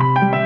you.